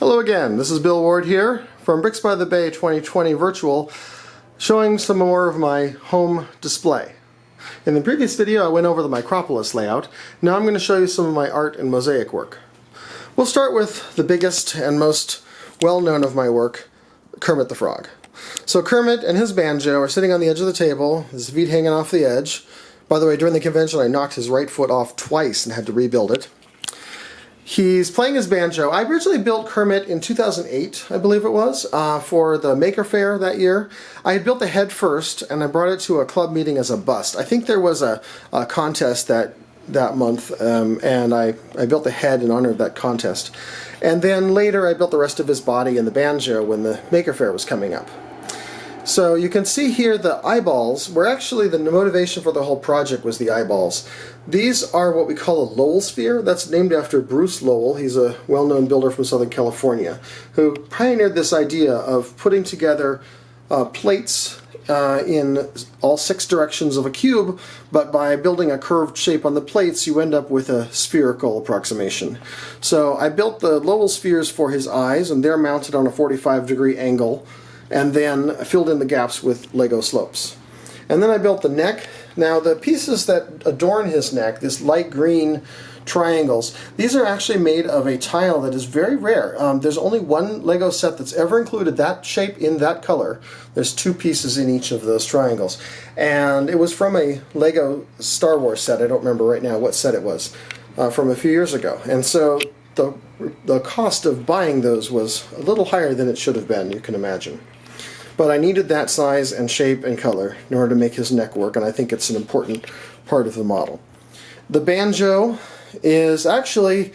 Hello again, this is Bill Ward here from Bricks by the Bay 2020 Virtual showing some more of my home display. In the previous video I went over the Micropolis layout, now I'm going to show you some of my art and mosaic work. We'll start with the biggest and most well-known of my work, Kermit the Frog. So Kermit and his banjo are sitting on the edge of the table, his feet hanging off the edge. By the way, during the convention I knocked his right foot off twice and had to rebuild it. He's playing his banjo. I originally built Kermit in 2008, I believe it was, uh, for the Maker Faire that year. I had built the head first, and I brought it to a club meeting as a bust. I think there was a, a contest that that month, um, and I, I built the head in honor of that contest. And then later I built the rest of his body and the banjo when the Maker Faire was coming up. So you can see here the eyeballs were actually the motivation for the whole project was the eyeballs. These are what we call a Lowell sphere. That's named after Bruce Lowell. He's a well-known builder from Southern California who pioneered this idea of putting together uh, plates uh, in all six directions of a cube, but by building a curved shape on the plates, you end up with a spherical approximation. So I built the Lowell spheres for his eyes, and they're mounted on a 45 degree angle and then filled in the gaps with Lego slopes. And then I built the neck. Now the pieces that adorn his neck, this light green triangles, these are actually made of a tile that is very rare. Um, there's only one Lego set that's ever included that shape in that color. There's two pieces in each of those triangles. And it was from a Lego Star Wars set, I don't remember right now what set it was, uh, from a few years ago. And so the, the cost of buying those was a little higher than it should have been, you can imagine. But I needed that size and shape and color in order to make his neck work, and I think it's an important part of the model. The banjo is actually,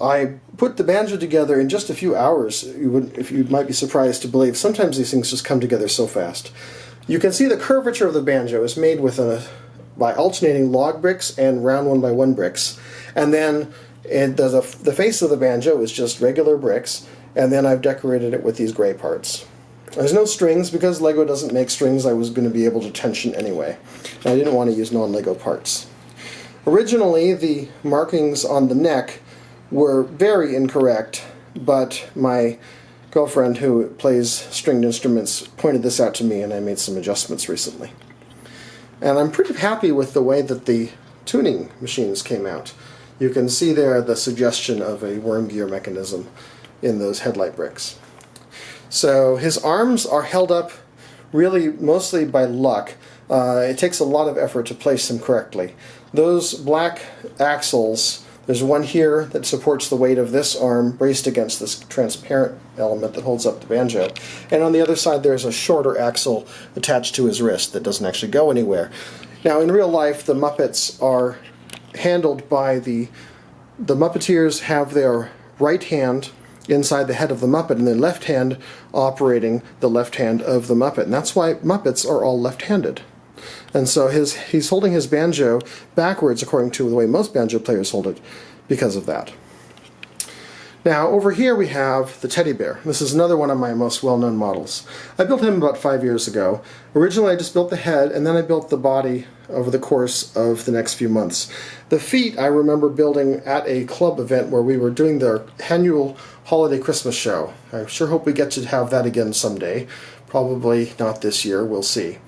I put the banjo together in just a few hours. You would, if you might be surprised to believe, sometimes these things just come together so fast. You can see the curvature of the banjo is made with a by alternating log bricks and round one by one bricks, and then and the, the face of the banjo is just regular bricks, and then I've decorated it with these gray parts. There's no strings because LEGO doesn't make strings I was going to be able to tension anyway. I didn't want to use non-LEGO parts. Originally the markings on the neck were very incorrect, but my girlfriend who plays stringed instruments pointed this out to me and I made some adjustments recently. And I'm pretty happy with the way that the tuning machines came out. You can see there the suggestion of a worm gear mechanism in those headlight bricks. So his arms are held up really mostly by luck. Uh, it takes a lot of effort to place them correctly. Those black axles, there's one here that supports the weight of this arm braced against this transparent element that holds up the banjo. And on the other side there's a shorter axle attached to his wrist that doesn't actually go anywhere. Now in real life the Muppets are handled by the the Muppeteers have their right hand inside the head of the Muppet and the left hand operating the left hand of the Muppet. And that's why Muppets are all left-handed. And so his he's holding his banjo backwards according to the way most banjo players hold it because of that. Now over here we have the teddy bear. This is another one of my most well-known models. I built him about five years ago. Originally I just built the head and then I built the body over the course of the next few months. The feet I remember building at a club event where we were doing the annual holiday Christmas show. I sure hope we get to have that again someday. Probably not this year, we'll see.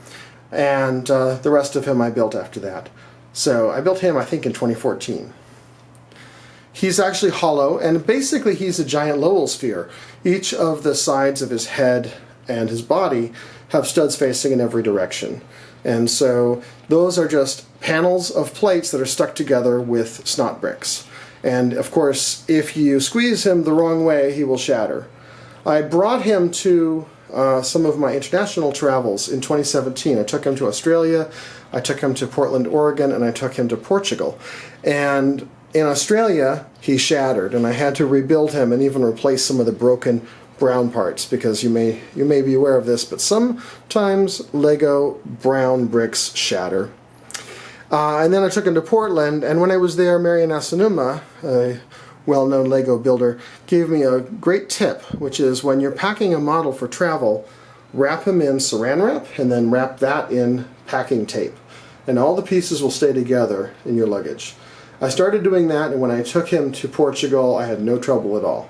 And uh, the rest of him I built after that. So I built him I think in 2014. He's actually hollow, and basically he's a giant Lowell sphere. Each of the sides of his head and his body have studs facing in every direction. And so those are just panels of plates that are stuck together with snot bricks. And of course, if you squeeze him the wrong way, he will shatter. I brought him to uh, some of my international travels in 2017. I took him to Australia, I took him to Portland, Oregon, and I took him to Portugal. And in Australia, he shattered, and I had to rebuild him and even replace some of the broken brown parts because you may you may be aware of this, but sometimes Lego brown bricks shatter. Uh, and then I took him to Portland, and when I was there, Mariann Asanuma, a well-known Lego builder, gave me a great tip, which is when you're packing a model for travel, wrap him in saran wrap, and then wrap that in packing tape. And all the pieces will stay together in your luggage. I started doing that, and when I took him to Portugal, I had no trouble at all.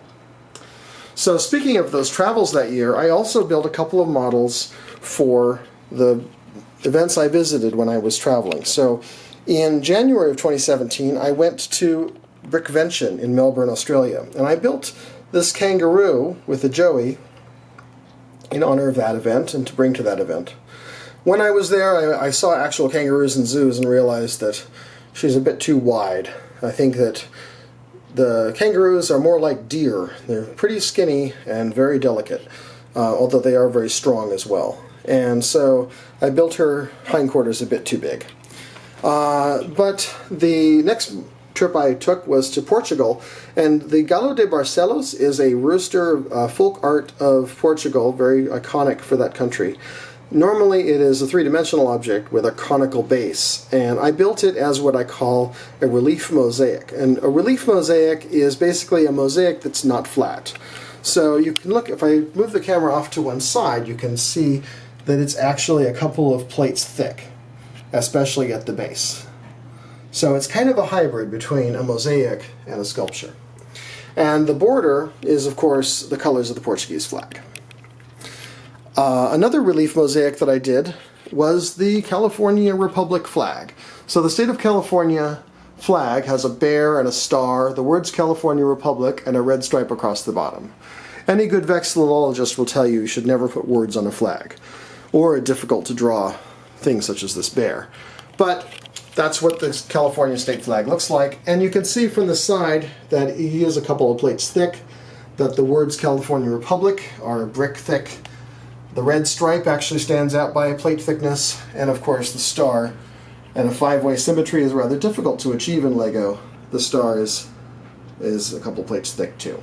So speaking of those travels that year, I also built a couple of models for the events I visited when I was traveling. So in January of 2017, I went to Brickvention in Melbourne, Australia, and I built this kangaroo with a joey in honor of that event and to bring to that event. When I was there, I, I saw actual kangaroos in zoos and realized that she's a bit too wide. I think that the kangaroos are more like deer. They're pretty skinny and very delicate, uh, although they are very strong as well. And so I built her hindquarters a bit too big. Uh, but the next trip I took was to Portugal, and the Galo de Barcelos is a rooster uh, folk art of Portugal, very iconic for that country. Normally it is a three-dimensional object with a conical base, and I built it as what I call a relief mosaic. And a relief mosaic is basically a mosaic that's not flat. So you can look, if I move the camera off to one side, you can see that it's actually a couple of plates thick, especially at the base. So it's kind of a hybrid between a mosaic and a sculpture. And the border is, of course, the colors of the Portuguese flag. Uh, another relief mosaic that I did was the California Republic flag. So the state of California flag has a bear and a star, the words California Republic, and a red stripe across the bottom. Any good vexillologist will tell you you should never put words on a flag, or a difficult to draw thing such as this bear. But that's what the California state flag looks like. And you can see from the side that he is a couple of plates thick, that the words California Republic are brick thick. The red stripe actually stands out by a plate thickness, and of course the star. And a five-way symmetry is rather difficult to achieve in LEGO. The star is, is a couple plates thick too.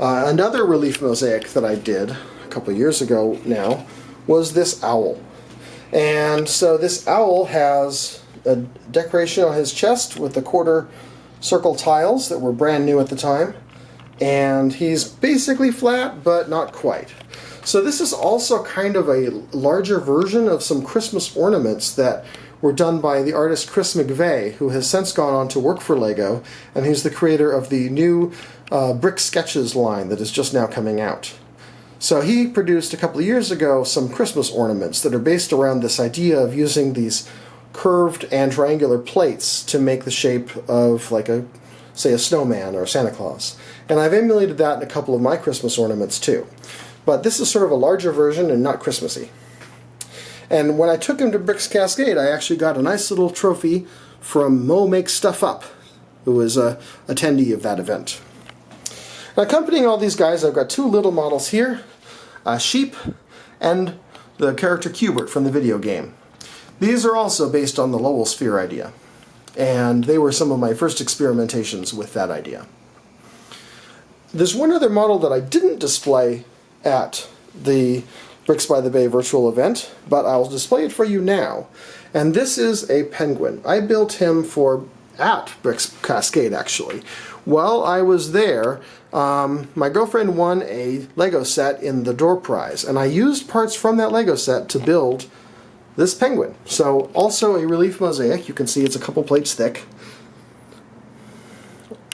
Uh, another relief mosaic that I did a couple years ago now was this owl. And so this owl has a decoration on his chest with the quarter circle tiles that were brand new at the time. And he's basically flat, but not quite. So this is also kind of a larger version of some Christmas ornaments that were done by the artist Chris McVeigh, who has since gone on to work for LEGO, and he's the creator of the new uh, Brick Sketches line that is just now coming out. So he produced a couple of years ago some Christmas ornaments that are based around this idea of using these curved and triangular plates to make the shape of like a say a snowman or a Santa Claus. And I've emulated that in a couple of my Christmas ornaments too. But this is sort of a larger version and not Christmassy. And when I took him to Bricks Cascade, I actually got a nice little trophy from Mo Makes Stuff Up, who was a attendee of that event. Now, accompanying all these guys, I've got two little models here, a sheep and the character Q*bert from the video game. These are also based on the Lowell sphere idea, and they were some of my first experimentations with that idea. There's one other model that I didn't display at the Bricks by the Bay virtual event, but I'll display it for you now. And this is a penguin. I built him for at Bricks Cascade, actually. While I was there, um, my girlfriend won a Lego set in the door prize, and I used parts from that Lego set to build this penguin. So also a relief mosaic. You can see it's a couple plates thick.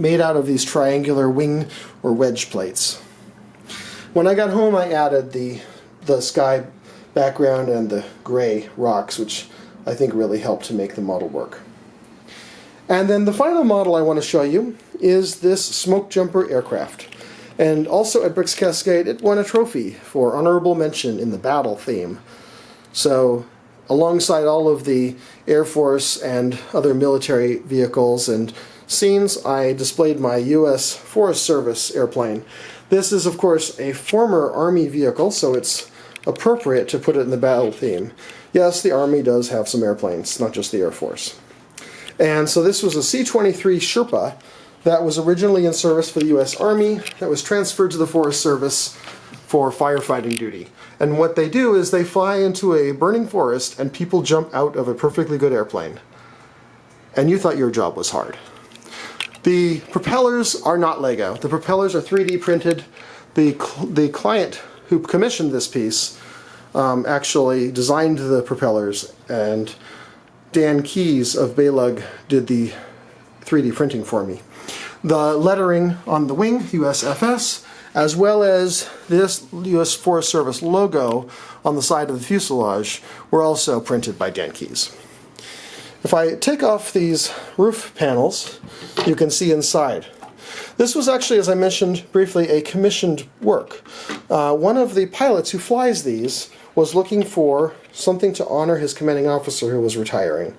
Made out of these triangular wing or wedge plates. When I got home I added the, the sky background and the gray rocks which I think really helped to make the model work. And then the final model I want to show you is this smoke jumper aircraft. And also at Bricks Cascade it won a trophy for honorable mention in the battle theme. So alongside all of the Air Force and other military vehicles and scenes, I displayed my U.S. Forest Service airplane. This is, of course, a former Army vehicle, so it's appropriate to put it in the battle theme. Yes, the Army does have some airplanes, not just the Air Force. And so this was a C-23 Sherpa that was originally in service for the U.S. Army, that was transferred to the Forest Service for firefighting duty. And what they do is they fly into a burning forest and people jump out of a perfectly good airplane. And you thought your job was hard. The propellers are not Lego. The propellers are 3D printed. The, the client who commissioned this piece um, actually designed the propellers and Dan Keys of Baylug did the 3D printing for me. The lettering on the wing, USFS, as well as this U.S. Forest Service logo on the side of the fuselage were also printed by Dan Keyes. If I take off these roof panels, you can see inside. This was actually, as I mentioned briefly, a commissioned work. Uh, one of the pilots who flies these was looking for something to honor his commanding officer who was retiring.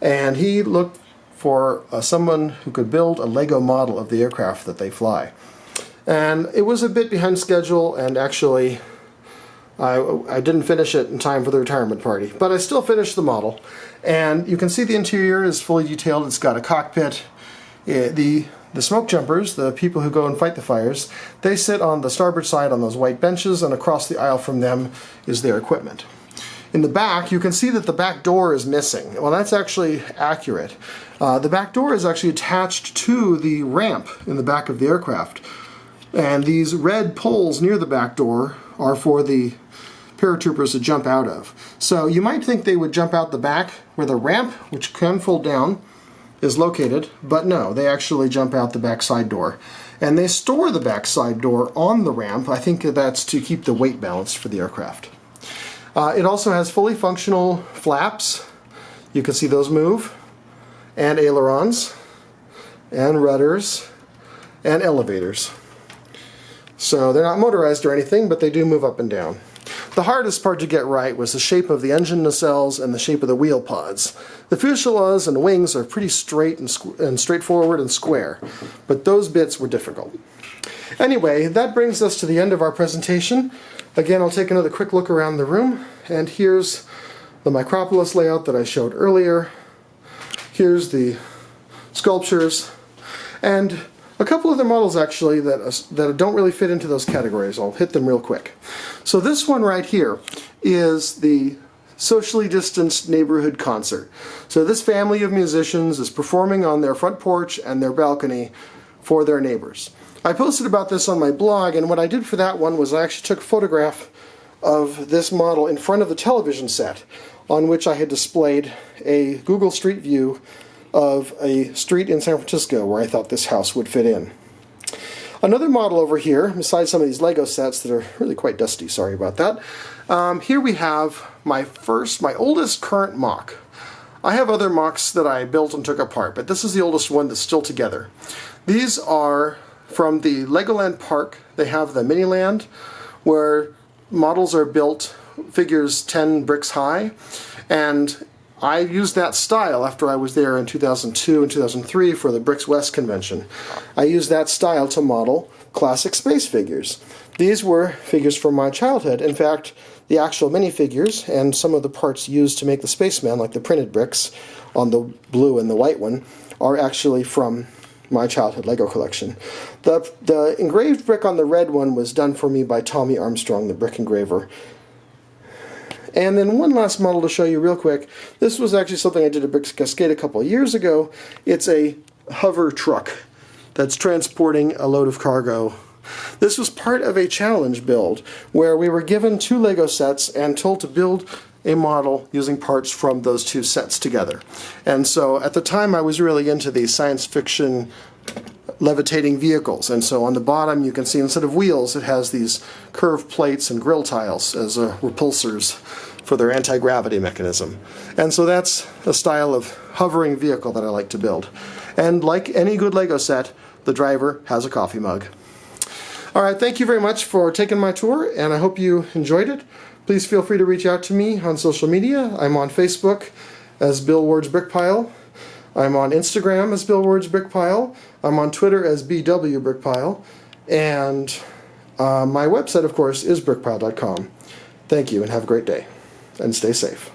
And he looked for uh, someone who could build a Lego model of the aircraft that they fly. And it was a bit behind schedule and actually I, I didn't finish it in time for the retirement party. But I still finished the model. And you can see the interior is fully detailed. It's got a cockpit. It, the the smoke jumpers, the people who go and fight the fires, they sit on the starboard side on those white benches and across the aisle from them is their equipment. In the back, you can see that the back door is missing. Well, that's actually accurate. Uh, the back door is actually attached to the ramp in the back of the aircraft. And these red poles near the back door are for the paratroopers to jump out of. So you might think they would jump out the back where the ramp, which can fold down, is located, but no, they actually jump out the back side door. And they store the back side door on the ramp. I think that's to keep the weight balanced for the aircraft. Uh, it also has fully functional flaps. You can see those move. And ailerons. And rudders. And elevators. So they're not motorized or anything, but they do move up and down. The hardest part to get right was the shape of the engine nacelles and the shape of the wheel pods. The fuselage and wings are pretty straight and, and straightforward and square, but those bits were difficult. Anyway, that brings us to the end of our presentation. Again, I'll take another quick look around the room, and here's the Micropolis layout that I showed earlier. Here's the sculptures, and a couple other models actually that, uh, that don't really fit into those categories. I'll hit them real quick. So this one right here is the socially distanced neighborhood concert. So this family of musicians is performing on their front porch and their balcony for their neighbors. I posted about this on my blog, and what I did for that one was I actually took a photograph of this model in front of the television set on which I had displayed a Google Street View of a street in San Francisco where I thought this house would fit in. Another model over here, besides some of these Lego sets that are really quite dusty, sorry about that, um, here we have my first, my oldest current MOC. I have other MOCs that I built and took apart, but this is the oldest one that's still together. These are from the Legoland Park, they have the Miniland, where models are built figures 10 bricks high, and I used that style after I was there in 2002 and 2003 for the Bricks West convention. I used that style to model classic space figures. These were figures from my childhood. In fact, the actual minifigures and some of the parts used to make the spaceman, like the printed bricks on the blue and the white one, are actually from my childhood Lego collection. The, the engraved brick on the red one was done for me by Tommy Armstrong, the brick engraver. And then one last model to show you real quick. This was actually something I did at Bricks Cascade a couple of years ago. It's a hover truck that's transporting a load of cargo. This was part of a challenge build where we were given two Lego sets and told to build a model using parts from those two sets together. And so at the time I was really into these science fiction levitating vehicles and so on the bottom you can see instead of wheels it has these curved plates and grill tiles as uh, repulsors for their anti-gravity mechanism. And so that's a style of hovering vehicle that I like to build. And like any good Lego set, the driver has a coffee mug. Alright, thank you very much for taking my tour and I hope you enjoyed it. Please feel free to reach out to me on social media. I'm on Facebook as Bill Ward's Brickpile. I'm on Instagram as Bill Ward's Brickpile. I'm on Twitter as BW Brickpile. And uh, my website, of course, is brickpile.com. Thank you and have a great day. And stay safe.